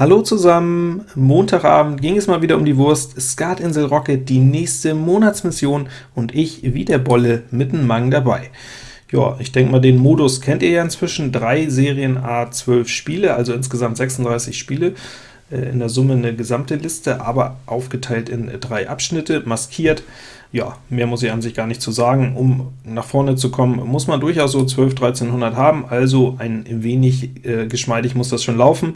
Hallo zusammen! Montagabend ging es mal wieder um die Wurst, Skatinsel Rocket, die nächste Monatsmission und ich, wie der Bolle, mit dem Mang dabei. Ja, ich denke mal, den Modus kennt ihr ja inzwischen, drei Serien A 12 Spiele, also insgesamt 36 Spiele, äh, in der Summe eine gesamte Liste, aber aufgeteilt in drei Abschnitte, maskiert. Ja, mehr muss ich an sich gar nicht zu sagen. Um nach vorne zu kommen, muss man durchaus so 12, 1300 haben, also ein wenig äh, geschmeidig muss das schon laufen.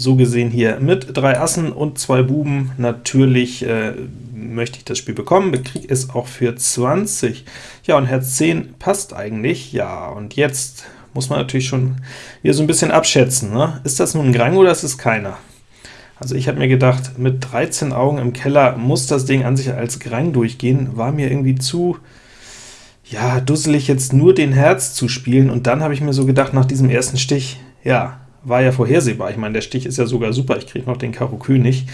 So gesehen hier mit drei Assen und zwei Buben. Natürlich äh, möchte ich das Spiel bekommen, bekriege es auch für 20. Ja, und Herz 10 passt eigentlich. Ja, und jetzt muss man natürlich schon hier so ein bisschen abschätzen. Ne? Ist das nun ein Grang oder ist es keiner? Also ich habe mir gedacht, mit 13 Augen im Keller muss das Ding an sich als Grang durchgehen, war mir irgendwie zu ja, dusselig jetzt nur den Herz zu spielen, und dann habe ich mir so gedacht, nach diesem ersten Stich, ja, war ja vorhersehbar. Ich meine, der Stich ist ja sogar super, ich kriege noch den Karo König.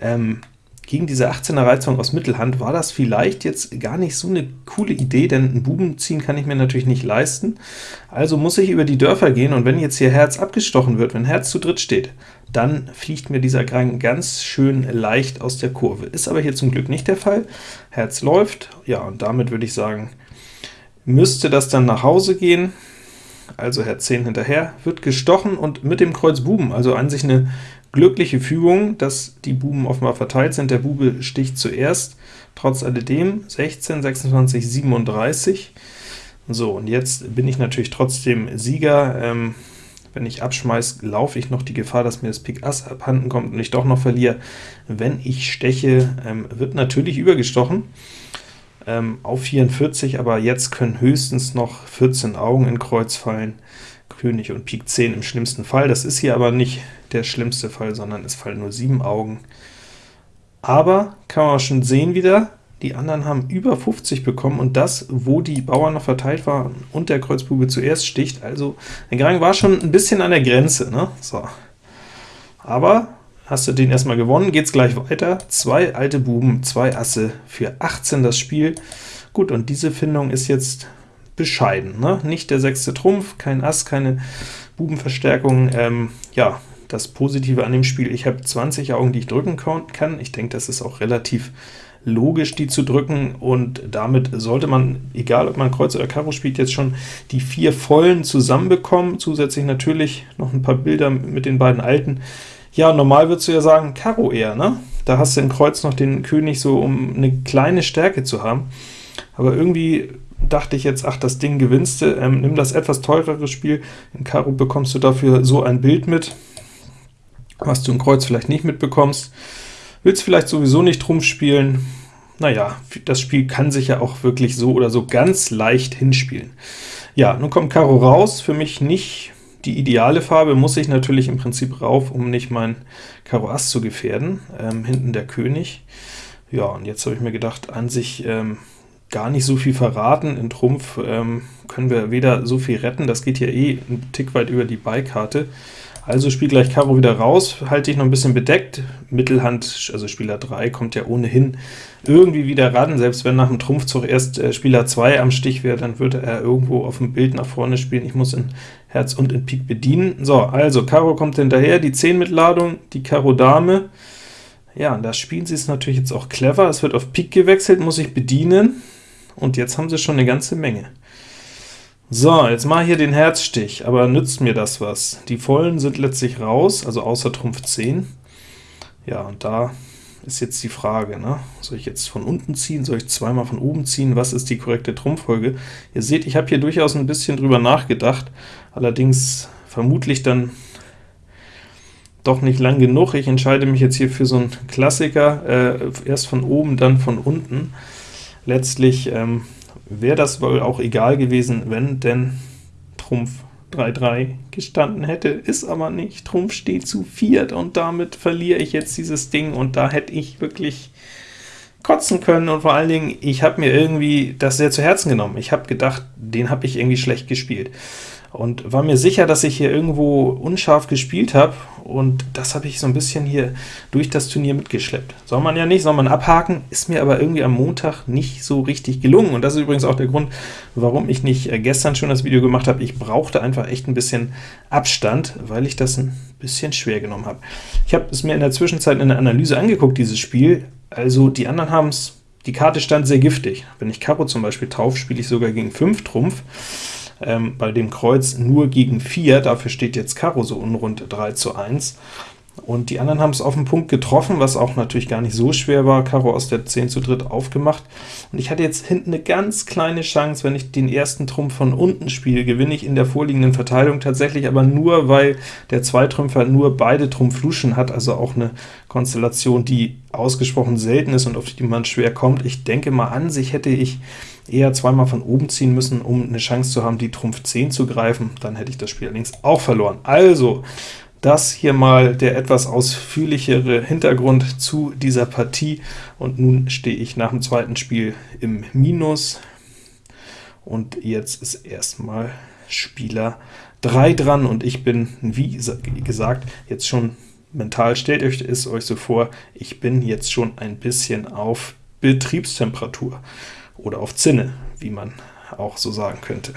Ähm, gegen diese 18er Reizung aus Mittelhand war das vielleicht jetzt gar nicht so eine coole Idee, denn einen Buben ziehen kann ich mir natürlich nicht leisten. Also muss ich über die Dörfer gehen, und wenn jetzt hier Herz abgestochen wird, wenn Herz zu dritt steht, dann fliegt mir dieser Grang ganz schön leicht aus der Kurve. Ist aber hier zum Glück nicht der Fall. Herz läuft, ja, und damit würde ich sagen, müsste das dann nach Hause gehen also Herz 10 hinterher, wird gestochen und mit dem Kreuz Buben, also an sich eine glückliche Fügung, dass die Buben offenbar verteilt sind. Der Bube sticht zuerst, trotz alledem 16, 26, 37. So, und jetzt bin ich natürlich trotzdem Sieger. Ähm, wenn ich abschmeiß, laufe ich noch die Gefahr, dass mir das Pik Ass abhanden kommt und ich doch noch verliere. Wenn ich steche, ähm, wird natürlich übergestochen ähm, auf 44, aber jetzt können höchstens noch 14 Augen in Kreuz fallen, König und Pik 10 im schlimmsten Fall. Das ist hier aber nicht der schlimmste Fall, sondern es fallen nur 7 Augen. Aber kann man schon sehen wieder, die anderen haben über 50 bekommen, und das, wo die Bauern noch verteilt waren und der Kreuzbube zuerst sticht. Also der Grang war schon ein bisschen an der Grenze. Ne? So. Aber Hast du den erstmal gewonnen, geht's gleich weiter. Zwei alte Buben, zwei Asse für 18 das Spiel. Gut, und diese Findung ist jetzt bescheiden. Ne? Nicht der sechste Trumpf, kein Ass, keine Bubenverstärkung. Ähm, ja, das Positive an dem Spiel, ich habe 20 Augen, die ich drücken kann. Ich denke, das ist auch relativ logisch, die zu drücken, und damit sollte man, egal ob man Kreuz oder Karo spielt, jetzt schon die vier vollen zusammenbekommen. Zusätzlich natürlich noch ein paar Bilder mit den beiden alten. Ja, normal würdest du ja sagen, Karo eher, ne? Da hast du im Kreuz noch den König, so um eine kleine Stärke zu haben. Aber irgendwie dachte ich jetzt, ach, das Ding gewinnst du, ähm, nimm das etwas teurere Spiel, in Karo bekommst du dafür so ein Bild mit, was du im Kreuz vielleicht nicht mitbekommst. Willst vielleicht sowieso nicht Trumpf spielen, naja, das Spiel kann sich ja auch wirklich so oder so ganz leicht hinspielen. Ja, nun kommt Karo raus, für mich nicht die ideale Farbe muss ich natürlich im Prinzip rauf, um nicht mein Karo Ass zu gefährden. Ähm, hinten der König. Ja, und jetzt habe ich mir gedacht, an sich ähm, gar nicht so viel verraten. In Trumpf ähm, können wir weder so viel retten, das geht hier eh ein Tick weit über die Beikarte. Also spiel gleich Karo wieder raus, halte ich noch ein bisschen bedeckt. Mittelhand, also Spieler 3, kommt ja ohnehin irgendwie wieder ran. Selbst wenn nach dem Trumpfzug erst äh, Spieler 2 am Stich wäre, dann würde er irgendwo auf dem Bild nach vorne spielen. Ich muss in Herz und in Pik bedienen. So, also Karo kommt hinterher, die 10 mit Ladung, die Karo Dame. Ja, und da spielen sie es natürlich jetzt auch clever. Es wird auf Pik gewechselt, muss ich bedienen, und jetzt haben sie schon eine ganze Menge. So, jetzt mal hier den Herzstich, aber nützt mir das was? Die Vollen sind letztlich raus, also außer Trumpf 10. Ja, und da ist jetzt die Frage, ne? soll ich jetzt von unten ziehen, soll ich zweimal von oben ziehen, was ist die korrekte Trumpffolge? Ihr seht, ich habe hier durchaus ein bisschen drüber nachgedacht, allerdings vermutlich dann doch nicht lang genug. Ich entscheide mich jetzt hier für so einen Klassiker, äh, erst von oben, dann von unten. Letztlich ähm, wäre das wohl auch egal gewesen, wenn denn Trumpf 3-3 gestanden hätte, ist aber nicht. Trumpf steht zu viert, und damit verliere ich jetzt dieses Ding, und da hätte ich wirklich kotzen können, und vor allen Dingen, ich habe mir irgendwie das sehr zu Herzen genommen. Ich habe gedacht, den habe ich irgendwie schlecht gespielt. Und war mir sicher, dass ich hier irgendwo unscharf gespielt habe, und das habe ich so ein bisschen hier durch das Turnier mitgeschleppt. Soll man ja nicht, soll man abhaken, ist mir aber irgendwie am Montag nicht so richtig gelungen, und das ist übrigens auch der Grund, warum ich nicht äh, gestern schon das Video gemacht habe. Ich brauchte einfach echt ein bisschen Abstand, weil ich das ein bisschen schwer genommen habe. Ich habe es mir in der Zwischenzeit in der Analyse angeguckt, dieses Spiel, also die anderen haben es die Karte stand sehr giftig. Wenn ich Karo zum Beispiel taufe, spiele ich sogar gegen 5 Trumpf ähm, bei dem Kreuz nur gegen 4, dafür steht jetzt Karo so unrund 3 zu 1. Und die anderen haben es auf den Punkt getroffen, was auch natürlich gar nicht so schwer war. Karo aus der 10 zu dritt aufgemacht. Und ich hatte jetzt hinten eine ganz kleine Chance, wenn ich den ersten Trumpf von unten spiele, gewinne ich in der vorliegenden Verteilung tatsächlich, aber nur, weil der Zweitrümpfer nur beide Trumpf-Luschen hat, also auch eine Konstellation, die ausgesprochen selten ist und auf die man schwer kommt. Ich denke mal, an sich hätte ich eher zweimal von oben ziehen müssen, um eine Chance zu haben, die Trumpf 10 zu greifen, dann hätte ich das Spiel allerdings auch verloren. Also, das hier mal der etwas ausführlichere Hintergrund zu dieser Partie, und nun stehe ich nach dem zweiten Spiel im Minus, und jetzt ist erstmal Spieler 3 dran, und ich bin, wie gesagt, jetzt schon mental, stellt euch es euch so vor, ich bin jetzt schon ein bisschen auf Betriebstemperatur oder auf Zinne, wie man auch so sagen könnte.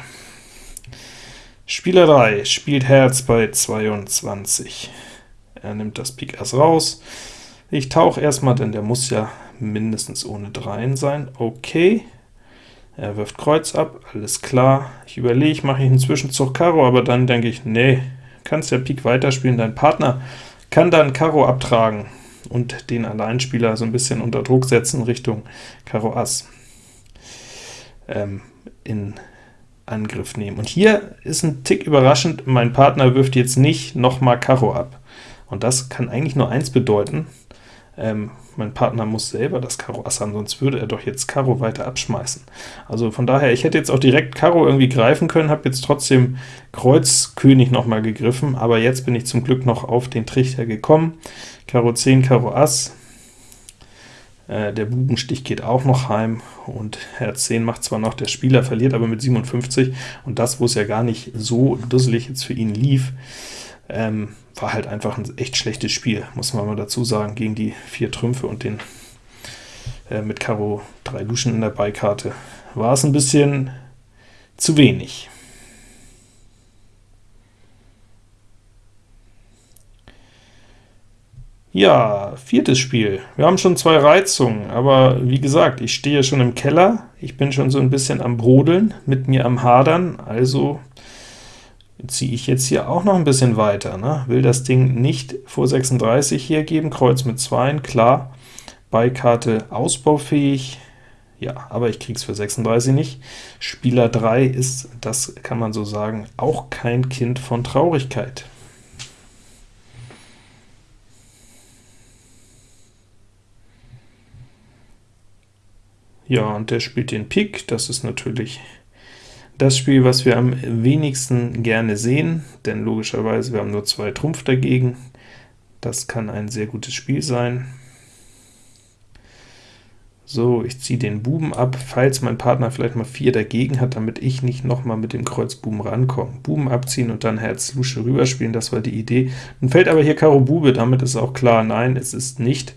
Spieler 3 spielt Herz bei 22. Er nimmt das Pik Ass raus. Ich tauche erstmal, denn der muss ja mindestens ohne Dreien sein. Okay. Er wirft Kreuz ab, alles klar. Ich überlege, mache ich einen Zwischenzug Karo, aber dann denke ich, nee, kannst ja Pik weiterspielen. Dein Partner kann dann Karo abtragen und den Alleinspieler so ein bisschen unter Druck setzen Richtung Karo Ass ähm, in Angriff nehmen. Und hier ist ein Tick überraschend, mein Partner wirft jetzt nicht nochmal Karo ab. Und das kann eigentlich nur eins bedeuten, ähm, mein Partner muss selber das Karo Ass haben, sonst würde er doch jetzt Karo weiter abschmeißen. Also von daher, ich hätte jetzt auch direkt Karo irgendwie greifen können, habe jetzt trotzdem Kreuz König nochmal gegriffen, aber jetzt bin ich zum Glück noch auf den Trichter gekommen. Karo 10, Karo Ass, äh, der Bubenstich geht auch noch heim, und Herz 10 macht zwar noch, der Spieler verliert aber mit 57, und das, wo es ja gar nicht so dusselig jetzt für ihn lief, ähm, war halt einfach ein echt schlechtes Spiel, muss man mal dazu sagen, gegen die vier Trümpfe und den äh, mit Karo 3 Luschen in der Beikarte. War es ein bisschen zu wenig. Ja, viertes Spiel. Wir haben schon zwei Reizungen, aber wie gesagt, ich stehe schon im Keller, ich bin schon so ein bisschen am Brodeln, mit mir am Hadern, also ziehe ich jetzt hier auch noch ein bisschen weiter. Ne? Will das Ding nicht vor 36 hier geben, Kreuz mit 2, klar, Beikarte ausbaufähig, ja, aber ich krieg's für 36 nicht. Spieler 3 ist, das kann man so sagen, auch kein Kind von Traurigkeit. Ja, und der spielt den Pik, das ist natürlich das Spiel, was wir am wenigsten gerne sehen, denn logischerweise, wir haben nur zwei Trumpf dagegen. Das kann ein sehr gutes Spiel sein. So, ich ziehe den Buben ab, falls mein Partner vielleicht mal 4 dagegen hat, damit ich nicht nochmal mit dem Kreuz Buben rankomme. Buben abziehen und dann Herz Lusche rüberspielen, das war die Idee. Nun fällt aber hier Karo Bube, damit ist auch klar, nein, es ist nicht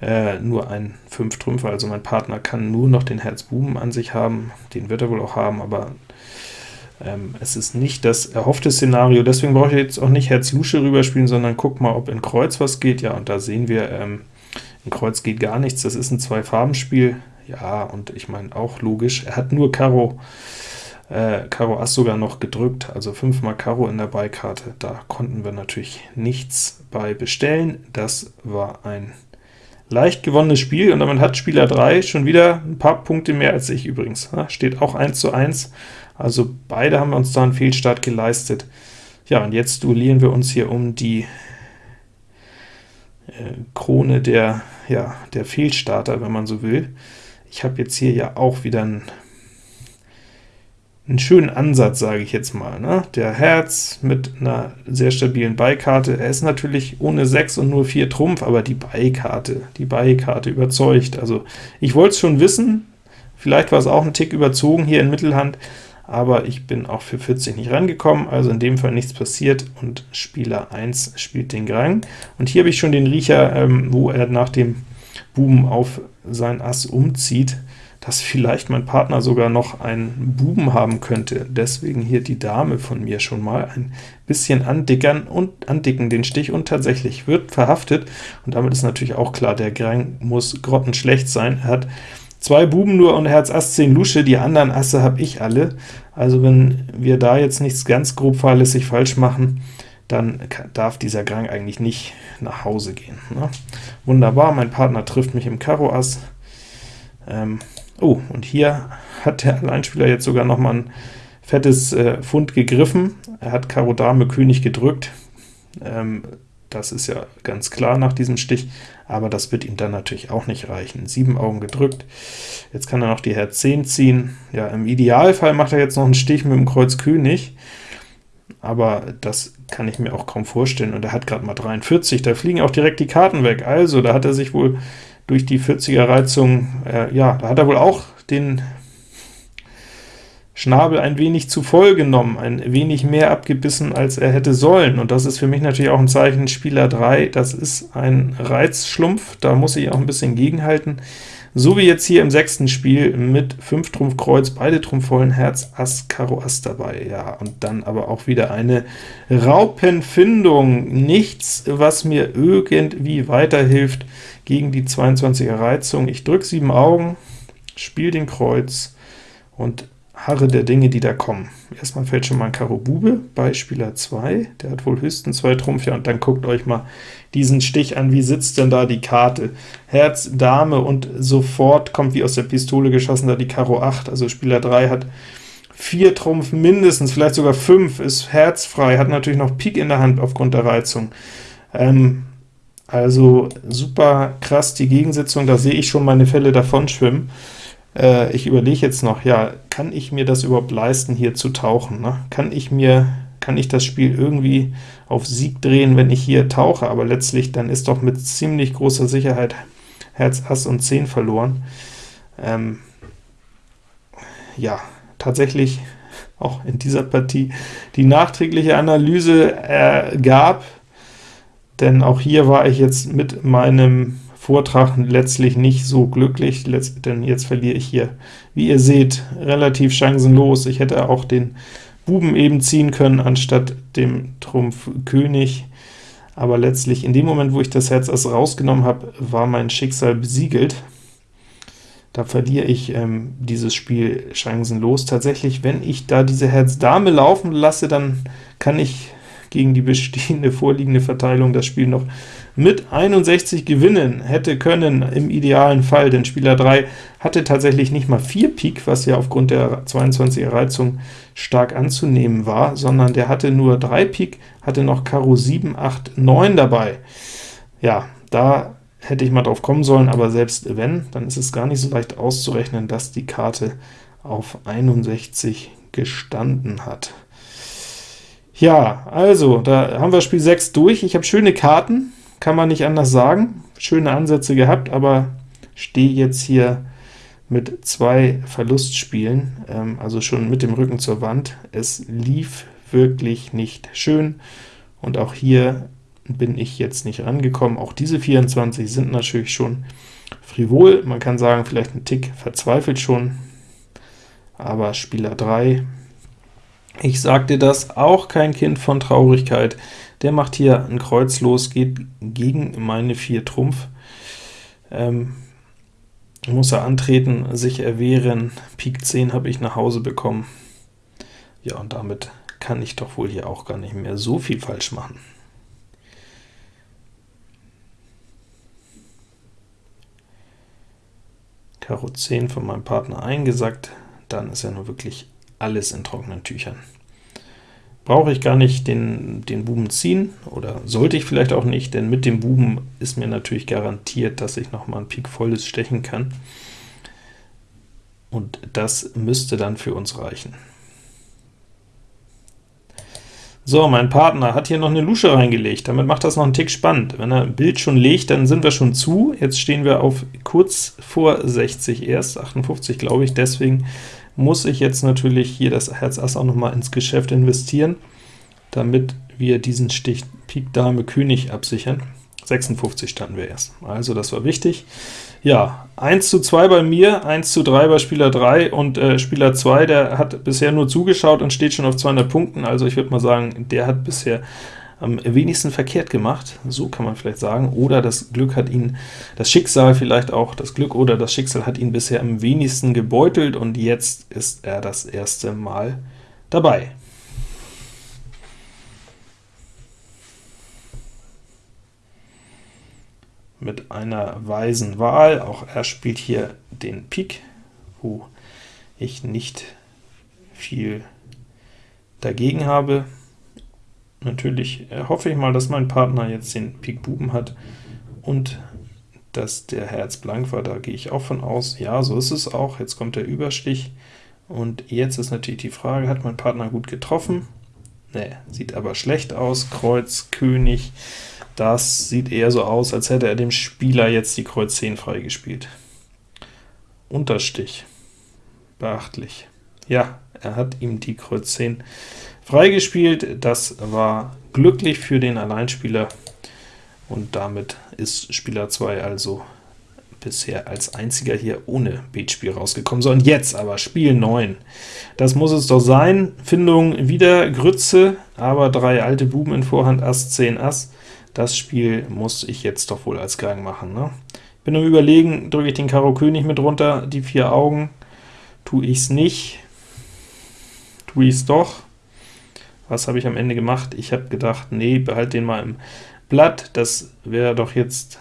äh, nur ein 5 Trümpfer, also mein Partner kann nur noch den Herz Buben an sich haben, den wird er wohl auch haben, aber ähm, es ist nicht das erhoffte Szenario, deswegen brauche ich jetzt auch nicht Herz Lusche rüberspielen, sondern guck mal, ob in Kreuz was geht, ja, und da sehen wir, ähm, in Kreuz geht gar nichts, das ist ein Zwei-Farben-Spiel, ja, und ich meine auch logisch, er hat nur Karo, äh, Karo Ass sogar noch gedrückt, also 5 mal Karo in der Beikarte, da konnten wir natürlich nichts bei bestellen, das war ein leicht gewonnenes Spiel, und damit hat Spieler 3 schon wieder ein paar Punkte mehr als ich übrigens. Steht auch 1 zu 1, also beide haben uns da einen Fehlstart geleistet. Ja, und jetzt duellieren wir uns hier um die äh, Krone der, ja, der Fehlstarter, wenn man so will. Ich habe jetzt hier ja auch wieder einen einen schönen Ansatz, sage ich jetzt mal. Ne? Der Herz mit einer sehr stabilen Beikarte, er ist natürlich ohne 6 und nur 4 Trumpf, aber die Beikarte, die Beikarte überzeugt. Also ich wollte es schon wissen, vielleicht war es auch ein Tick überzogen hier in Mittelhand, aber ich bin auch für 40 nicht rangekommen, also in dem Fall nichts passiert, und Spieler 1 spielt den Grang. Und hier habe ich schon den Riecher, ähm, wo er nach dem Buben auf sein Ass umzieht, dass vielleicht mein Partner sogar noch einen Buben haben könnte. Deswegen hier die Dame von mir schon mal ein bisschen andickern und andicken den Stich, und tatsächlich wird verhaftet, und damit ist natürlich auch klar, der Grang muss grottenschlecht sein. Er hat zwei Buben nur und Herz Ass 10 Lusche, die anderen Asse habe ich alle. Also wenn wir da jetzt nichts ganz grob fahrlässig falsch machen, dann darf dieser Grang eigentlich nicht nach Hause gehen. Ne? Wunderbar, mein Partner trifft mich im Karo Ass. Ähm, oh, und hier hat der Alleinspieler jetzt sogar noch mal ein fettes äh, Pfund gegriffen. Er hat Karo Dame König gedrückt. Ähm, das ist ja ganz klar nach diesem Stich, aber das wird ihm dann natürlich auch nicht reichen. Sieben Augen gedrückt, jetzt kann er noch die Herz 10 ziehen. Ja, im Idealfall macht er jetzt noch einen Stich mit dem Kreuz König, aber das kann ich mir auch kaum vorstellen, und er hat gerade mal 43, da fliegen auch direkt die Karten weg, also da hat er sich wohl durch die 40er Reizung, äh, ja, da hat er wohl auch den Schnabel ein wenig zu voll genommen, ein wenig mehr abgebissen, als er hätte sollen, und das ist für mich natürlich auch ein Zeichen, Spieler 3, das ist ein Reizschlumpf, da muss ich auch ein bisschen gegenhalten, so wie jetzt hier im sechsten Spiel mit 5 Trumpf Kreuz, beide Trumpf vollen Herz, Ass, Karo Ass dabei, ja, und dann aber auch wieder eine Raupenfindung, nichts, was mir irgendwie weiterhilft gegen die 22er Reizung. Ich drücke sieben Augen, spiele den Kreuz, und harre der Dinge, die da kommen. Erstmal fällt schon mal ein Karo Bube bei Spieler 2, der hat wohl höchstens zwei Trumpf, ja, und dann guckt euch mal diesen Stich an, wie sitzt denn da die Karte? Herz, Dame, und sofort kommt wie aus der Pistole geschossen da die Karo 8, also Spieler 3 hat vier Trumpf mindestens, vielleicht sogar fünf, ist herzfrei, hat natürlich noch Pik in der Hand aufgrund der Reizung. Ähm, also super krass die Gegensetzung, da sehe ich schon meine Fälle davon schwimmen. Äh, ich überlege jetzt noch, ja, kann ich mir das überhaupt leisten, hier zu tauchen? Ne? Kann ich mir kann ich das Spiel irgendwie auf Sieg drehen, wenn ich hier tauche, aber letztlich dann ist doch mit ziemlich großer Sicherheit Herz, Ass und 10 verloren. Ähm, ja, tatsächlich auch in dieser Partie die nachträgliche Analyse ergab, denn auch hier war ich jetzt mit meinem Vortrag letztlich nicht so glücklich, denn jetzt verliere ich hier, wie ihr seht, relativ chancenlos. Ich hätte auch den Buben eben ziehen können, anstatt dem Trumpf König, aber letztlich in dem Moment, wo ich das Herz Ass rausgenommen habe, war mein Schicksal besiegelt. Da verliere ich ähm, dieses Spiel chancenlos. Tatsächlich, wenn ich da diese Herz Dame laufen lasse, dann kann ich gegen die bestehende vorliegende Verteilung das Spiel noch mit 61 gewinnen hätte können im idealen Fall, denn Spieler 3 hatte tatsächlich nicht mal 4 Pik, was ja aufgrund der 22er Reizung stark anzunehmen war, sondern der hatte nur 3 Pik, hatte noch Karo 7, 8, 9 dabei. Ja, da hätte ich mal drauf kommen sollen, aber selbst wenn, dann ist es gar nicht so leicht auszurechnen, dass die Karte auf 61 gestanden hat. Ja, also, da haben wir Spiel 6 durch. Ich habe schöne Karten, kann man nicht anders sagen. Schöne Ansätze gehabt, aber stehe jetzt hier mit zwei Verlustspielen, ähm, also schon mit dem Rücken zur Wand. Es lief wirklich nicht schön, und auch hier bin ich jetzt nicht rangekommen. Auch diese 24 sind natürlich schon frivol, man kann sagen, vielleicht ein Tick verzweifelt schon, aber Spieler 3, ich sagte das, auch kein Kind von Traurigkeit, der macht hier ein Kreuz los, geht gegen meine 4 Trumpf. Ähm, muss er antreten, sich erwehren. Pik 10 habe ich nach Hause bekommen. Ja, und damit kann ich doch wohl hier auch gar nicht mehr so viel falsch machen. Karo 10 von meinem Partner eingesackt, dann ist ja nur wirklich alles in trockenen Tüchern brauche ich gar nicht den, den Buben ziehen, oder sollte ich vielleicht auch nicht, denn mit dem Buben ist mir natürlich garantiert, dass ich noch mal ein Pik volles stechen kann. Und das müsste dann für uns reichen. So, mein Partner hat hier noch eine Lusche reingelegt, damit macht das noch einen Tick spannend. Wenn er ein Bild schon legt, dann sind wir schon zu. Jetzt stehen wir auf kurz vor 60 erst, 58 glaube ich, deswegen muss ich jetzt natürlich hier das Herz Ass auch noch mal ins Geschäft investieren, damit wir diesen Stich Pik Dame König absichern. 56 standen wir erst, also das war wichtig. Ja, 1 zu 2 bei mir, 1 zu 3 bei Spieler 3 und äh, Spieler 2, der hat bisher nur zugeschaut und steht schon auf 200 Punkten, also ich würde mal sagen, der hat bisher am wenigsten verkehrt gemacht, so kann man vielleicht sagen, oder das Glück hat ihn, das Schicksal vielleicht auch, das Glück oder das Schicksal hat ihn bisher am wenigsten gebeutelt, und jetzt ist er das erste Mal dabei. Mit einer weisen Wahl, auch er spielt hier den Pik, wo ich nicht viel dagegen habe. Natürlich hoffe ich mal, dass mein Partner jetzt den Pik Buben hat und dass der Herz blank war, da gehe ich auch von aus. Ja, so ist es auch. Jetzt kommt der Überstich, und jetzt ist natürlich die Frage, hat mein Partner gut getroffen? Ne, sieht aber schlecht aus. Kreuz, König, das sieht eher so aus, als hätte er dem Spieler jetzt die Kreuz 10 freigespielt. Unterstich, beachtlich. Ja, er hat ihm die Kreuz 10 freigespielt, das war glücklich für den Alleinspieler, und damit ist Spieler 2 also bisher als einziger hier ohne Beatspiel rausgekommen. So, und jetzt aber Spiel 9. Das muss es doch sein. Findung wieder Grütze, aber drei alte Buben in Vorhand, Ass, 10, Ass. Das Spiel muss ich jetzt doch wohl als Gang machen. Ne? Ich bin am überlegen, drücke ich den Karo König mit runter, die vier Augen, tue ich es nicht, tue ich es doch, was habe ich am Ende gemacht? Ich habe gedacht, nee, behalte den mal im Blatt, das wäre doch jetzt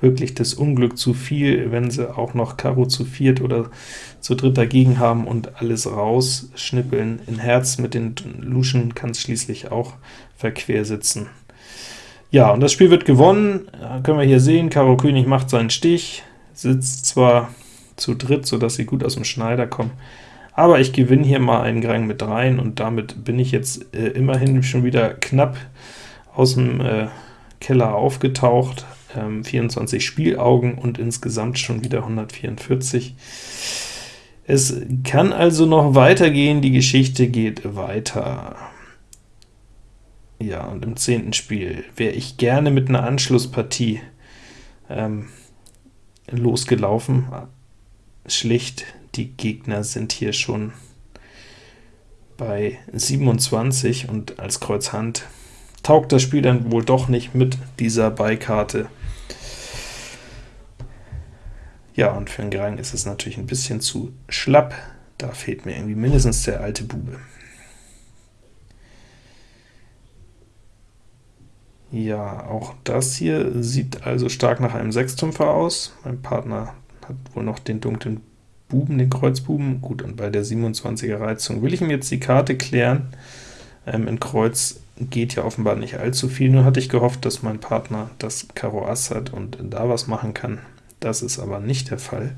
wirklich das Unglück zu viel, wenn sie auch noch Karo zu viert oder zu dritt dagegen haben und alles rausschnippeln. In Herz mit den Luschen kann es schließlich auch verquer sitzen. Ja, und das Spiel wird gewonnen, können wir hier sehen, Karo König macht seinen Stich, sitzt zwar zu dritt, so dass sie gut aus dem Schneider kommen, aber ich gewinne hier mal einen Grang mit rein, und damit bin ich jetzt äh, immerhin schon wieder knapp aus dem äh, Keller aufgetaucht, ähm, 24 Spielaugen und insgesamt schon wieder 144. Es kann also noch weitergehen, die Geschichte geht weiter. Ja, und im zehnten Spiel wäre ich gerne mit einer Anschlusspartie ähm, losgelaufen. Schlicht die Gegner sind hier schon bei 27, und als Kreuz Hand taugt das Spiel dann wohl doch nicht mit dieser Beikarte. Ja, und für einen Grang ist es natürlich ein bisschen zu schlapp, da fehlt mir irgendwie mindestens der alte Bube. Ja, auch das hier sieht also stark nach einem Sechstrumpfer aus. Mein Partner hat wohl noch den dunklen Buben, den Kreuzbuben. Gut, und bei der 27er Reizung will ich ihm jetzt die Karte klären. Ähm, in Kreuz geht ja offenbar nicht allzu viel, nur hatte ich gehofft, dass mein Partner das Karo Ass hat und da was machen kann. Das ist aber nicht der Fall.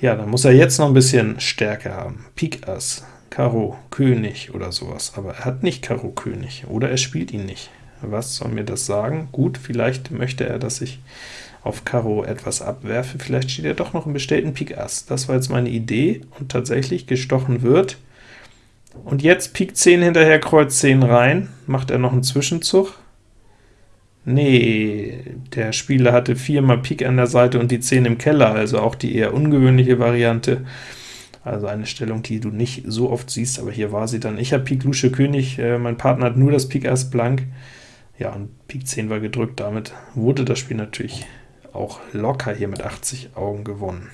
Ja, dann muss er jetzt noch ein bisschen Stärke haben. Pik Ass, Karo, König oder sowas, aber er hat nicht Karo König, oder er spielt ihn nicht. Was soll mir das sagen? Gut, vielleicht möchte er, dass ich auf Karo etwas abwerfe, vielleicht steht er doch noch im bestellten Pik Ass. Das war jetzt meine Idee, und tatsächlich gestochen wird. Und jetzt Pik 10 hinterher, Kreuz 10 rein. Macht er noch einen Zwischenzug? Nee, der Spieler hatte viermal Pik an der Seite und die 10 im Keller, also auch die eher ungewöhnliche Variante. Also eine Stellung, die du nicht so oft siehst, aber hier war sie dann. Ich habe Pik Lusche König, äh, mein Partner hat nur das Pik Ass blank. Ja, und Pik 10 war gedrückt, damit wurde das Spiel natürlich auch locker hier mit 80 Augen gewonnen.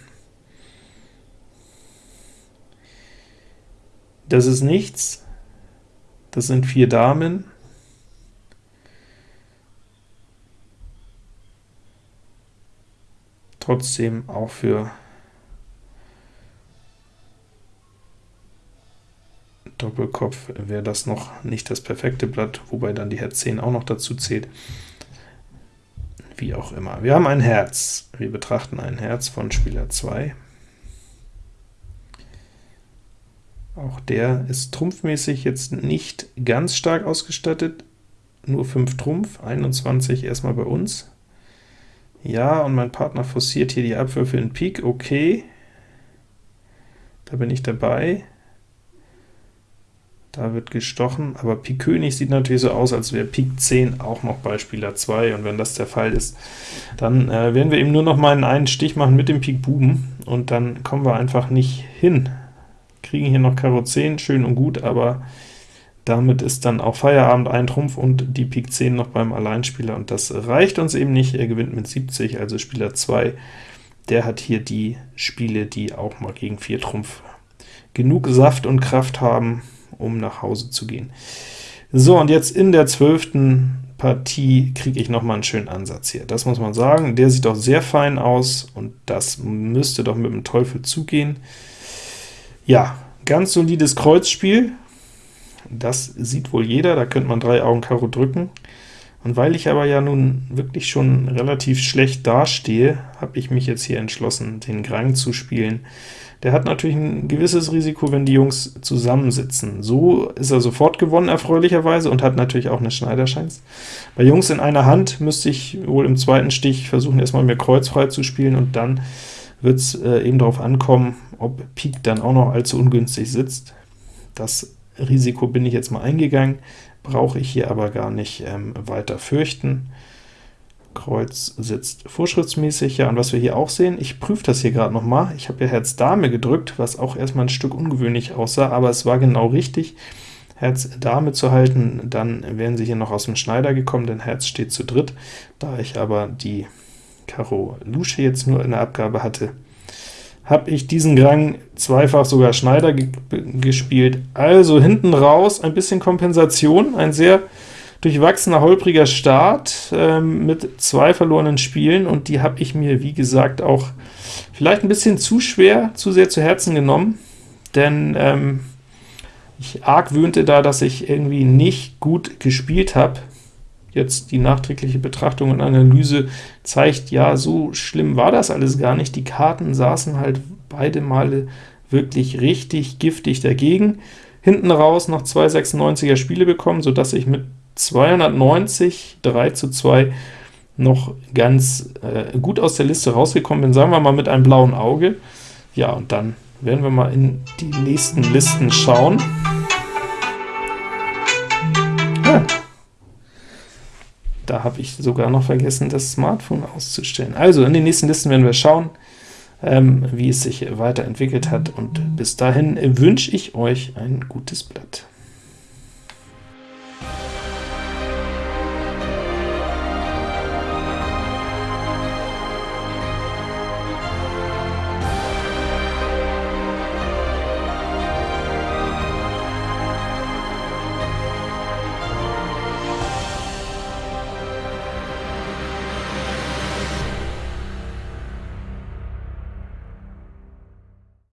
Das ist nichts, das sind vier Damen, trotzdem auch für Doppelkopf wäre das noch nicht das perfekte Blatt, wobei dann die Herz 10 auch noch dazu zählt wie auch immer. Wir haben ein Herz. Wir betrachten ein Herz von Spieler 2. Auch der ist trumpfmäßig jetzt nicht ganz stark ausgestattet, nur 5 Trumpf, 21 erstmal bei uns. Ja, und mein Partner forciert hier die Abwürfe in Pik, okay. da bin ich dabei. Da wird gestochen, aber Pik König sieht natürlich so aus, als wäre Pik 10 auch noch bei Spieler 2, und wenn das der Fall ist, dann äh, werden wir eben nur noch mal einen Stich machen mit dem Pik Buben, und dann kommen wir einfach nicht hin. Kriegen hier noch Karo 10, schön und gut, aber damit ist dann auch Feierabend ein Trumpf und die Pik 10 noch beim Alleinspieler, und das reicht uns eben nicht. Er gewinnt mit 70, also Spieler 2, der hat hier die Spiele, die auch mal gegen 4 Trumpf genug Saft und Kraft haben, um nach Hause zu gehen. So, und jetzt in der zwölften Partie kriege ich noch mal einen schönen Ansatz hier. Das muss man sagen, der sieht doch sehr fein aus, und das müsste doch mit dem Teufel zugehen. Ja, ganz solides Kreuzspiel, das sieht wohl jeder, da könnte man drei Augen Karo drücken. Und weil ich aber ja nun wirklich schon relativ schlecht dastehe, habe ich mich jetzt hier entschlossen, den Grang zu spielen. Der hat natürlich ein gewisses Risiko, wenn die Jungs zusammensitzen. So ist er sofort gewonnen, erfreulicherweise, und hat natürlich auch eine Schneiderschanz. Bei Jungs in einer Hand müsste ich wohl im zweiten Stich versuchen, erstmal mehr kreuzfrei zu spielen, und dann wird es äh, eben darauf ankommen, ob Pik dann auch noch allzu ungünstig sitzt. Das Risiko bin ich jetzt mal eingegangen, brauche ich hier aber gar nicht ähm, weiter fürchten. Kreuz sitzt vorschriftsmäßig, ja, und was wir hier auch sehen, ich prüfe das hier gerade noch mal, ich habe ja Herz Dame gedrückt, was auch erstmal ein Stück ungewöhnlich aussah, aber es war genau richtig, Herz Dame zu halten, dann wären sie hier noch aus dem Schneider gekommen, denn Herz steht zu dritt. Da ich aber die Karo Lusche jetzt nur in der Abgabe hatte, habe ich diesen Grang zweifach sogar Schneider ge gespielt. Also hinten raus ein bisschen Kompensation, ein sehr durchwachsener, holpriger Start ähm, mit zwei verlorenen Spielen, und die habe ich mir, wie gesagt, auch vielleicht ein bisschen zu schwer, zu sehr zu Herzen genommen, denn ähm, ich argwöhnte da, dass ich irgendwie nicht gut gespielt habe. Jetzt die nachträgliche Betrachtung und Analyse zeigt, ja, so schlimm war das alles gar nicht. Die Karten saßen halt beide Male wirklich richtig giftig dagegen. Hinten raus noch zwei 96er Spiele bekommen, sodass ich mit 290, 3 zu 2 noch ganz äh, gut aus der Liste rausgekommen bin, sagen wir mal mit einem blauen Auge. Ja, und dann werden wir mal in die nächsten Listen schauen. Ja. Da habe ich sogar noch vergessen, das Smartphone auszustellen. Also, in den nächsten Listen werden wir schauen, ähm, wie es sich weiterentwickelt hat, und bis dahin wünsche ich euch ein gutes Blatt.